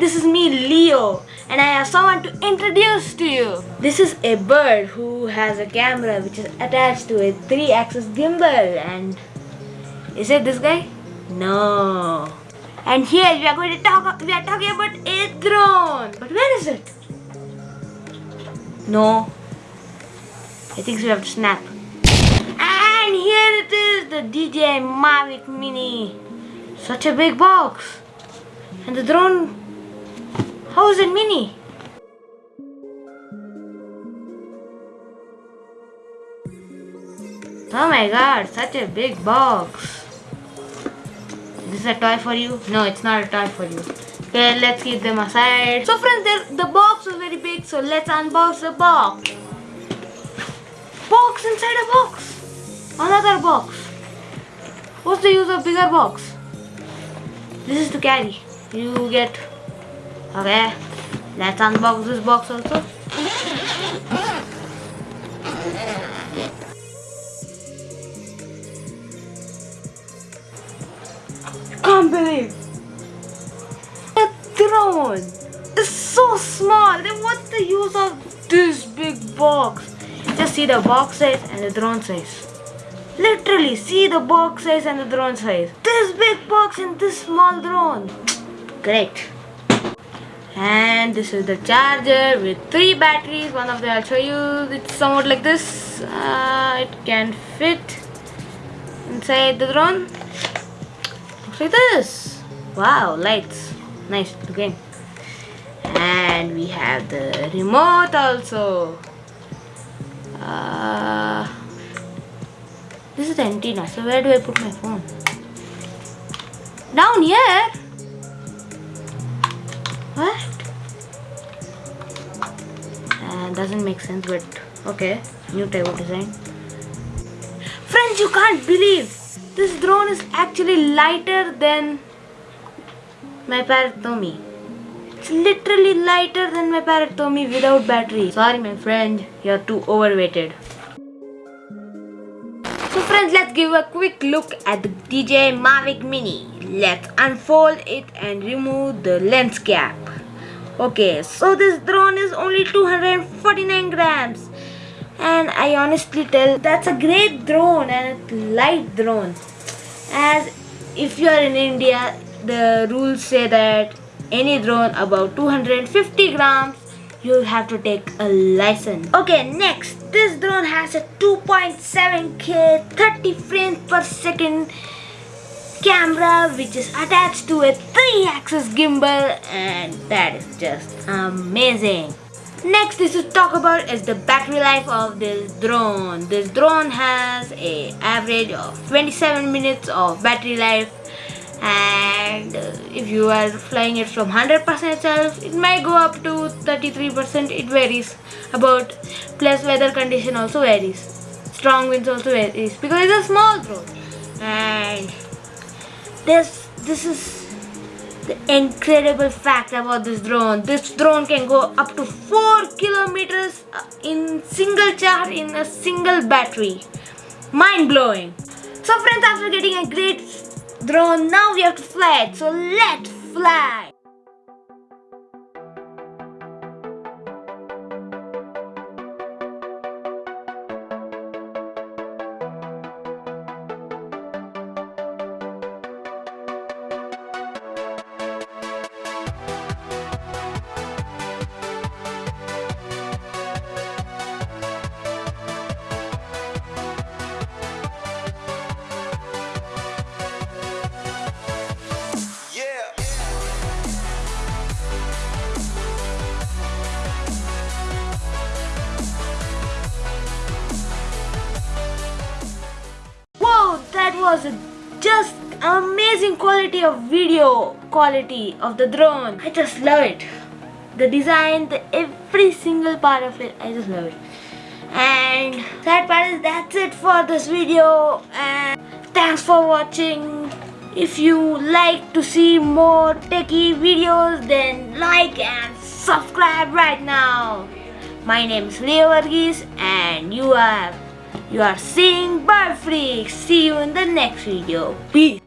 Hi, this is me Leo and I have someone to introduce to you. This is a bird who has a camera which is attached to a 3-axis gimbal and is it this guy? No. And here we are going to talk we are talking about a drone. But where is it? No. I think we have to snap. And here it is, the DJI Mavic Mini. Such a big box. And the drone, how is it mini? Oh my god, such a big box. This is a toy for you? No, it's not a toy for you. Okay, let's keep them aside. So friends, the box was very big, so let's unbox the box. Box inside a box. Another box. What's the use of bigger box? This is to carry you get okay let's unbox this box also can't believe. A drone is so small. Then what's the use of this big box? Just see the box size and the drone size. Literally see the box size and the drone size. This big box and this small drone. Great and this is the charger with three batteries. One of them I'll show you. It's somewhat like this. Uh, it can fit inside the drone. Looks like this. Wow lights. Nice looking and we have the remote also. Uh, this is the antenna. So where do I put my phone? Down here make sense, but okay. New of design. Friends, you can't believe this drone is actually lighter than my Parrot Tommy. It's literally lighter than my Parrot Tommy without battery. Sorry, my friend, you're too overweighted. So friends, let's give a quick look at the DJI Mavic Mini. Let's unfold it and remove the lens cap. Okay, so this drone is only 249 grams. And I honestly tell that's a great drone and a light drone. As if you are in India, the rules say that any drone above 250 grams you have to take a license. Okay, next, this drone has a 2.7K 30 frames per second camera which is attached to a 3-axis gimbal and that is just amazing. Next is to talk about is the battery life of this drone. This drone has a average of 27 minutes of battery life and if you are flying it from 100% itself it might go up to 33% it varies about plus weather condition also varies strong winds also varies because it's a small drone and this this is the incredible fact about this drone. This drone can go up to 4 kilometers uh, in single charge in a single battery. Mind-blowing. So friends after getting a great drone now we have to fly it. So let's fly was just amazing quality of video quality of the drone. I just love it. The design, the every single part of it, I just love it. And that part is that's it for this video and thanks for watching. If you like to see more techie videos then like and subscribe right now. My name is Leo Varghese and you are you are seeing Freak. See you in the next video. Peace.